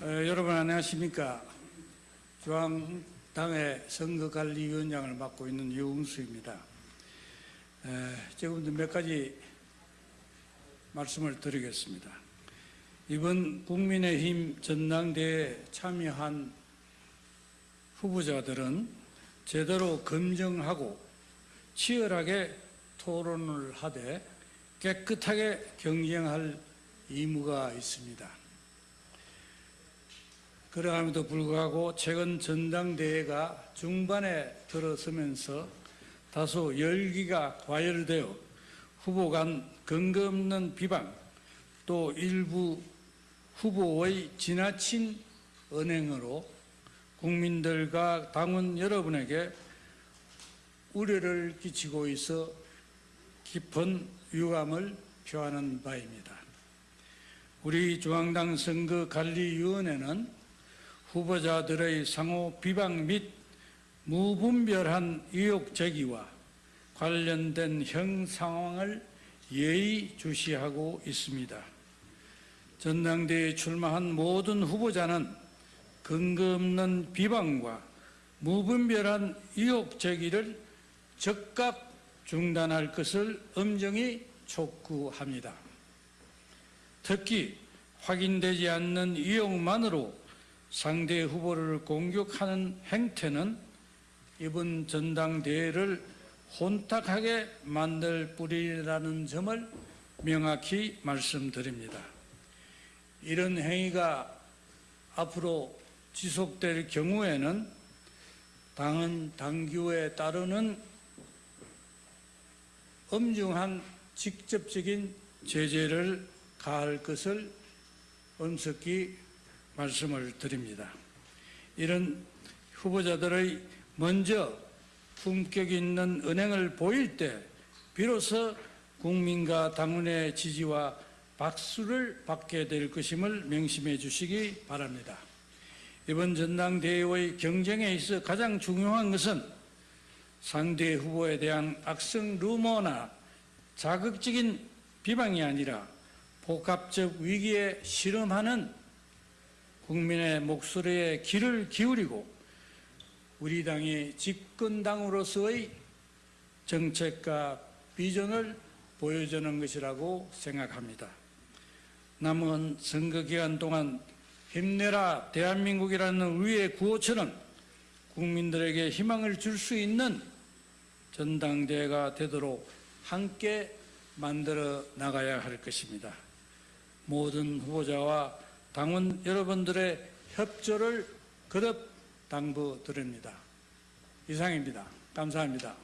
어, 여러분 안녕하십니까? 중앙당의 선거관리위원장을 맡고 있는 유웅수입니다. 에, 지금부터 몇 가지 말씀을 드리겠습니다. 이번 국민의힘 전당대회에 참여한 후보자들은 제대로 검증하고 치열하게 토론을 하되 깨끗하게 경쟁할 의무가 있습니다. 그러함에도 불구하고 최근 전당대회가 중반에 들어서면서 다소 열기가 과열되어 후보 간 근거 없는 비방 또 일부 후보의 지나친 언행으로 국민들과 당원 여러분에게 우려를 끼치고 있어 깊은 유감을 표하는 바입니다. 우리 중앙당 선거관리위원회는 후보자들의 상호 비방 및 무분별한 의혹 제기와 관련된 형 상황을 예의주시하고 있습니다. 전당대회에 출마한 모든 후보자는 근거 없는 비방과 무분별한 의혹 제기를 즉각 중단할 것을 엄정히 촉구합니다. 특히 확인되지 않는 의혹만으로 상대 후보를 공격하는 행태는 이번 전당대회를 혼탁하게 만들 뿌리라는 점을 명확히 말씀드립니다. 이런 행위가 앞으로 지속될 경우에는 당은 당규에 따르는 엄중한 직접적인 제재를 가할 것을 엄석히 말씀을 드립니다. 이런 후보자들의 먼저 품격 있는 은행을 보일 때 비로소 국민과 당원의 지지와 박수를 받게 될 것임을 명심해 주시기 바랍니다. 이번 전당대회의 경쟁에 있어 가장 중요한 것은 상대 후보에 대한 악성 루머나 자극적인 비방이 아니라 복합적 위기에 실험하는 국민의 목소리에 귀를 기울이고 우리 당의 집권당으로서의 정책과 비전을 보여주는 것이라고 생각합니다. 남은 선거 기간 동안 힘내라 대한민국이라는 우리의 구호처럼 국민들에게 희망을 줄 수 있는 전당대회가 되도록 함께 만들어 나가야 할 것입니다. 모든 후보자와 당원 여러분들의 협조를 거듭 당부드립니다. 이상입니다. 감사합니다.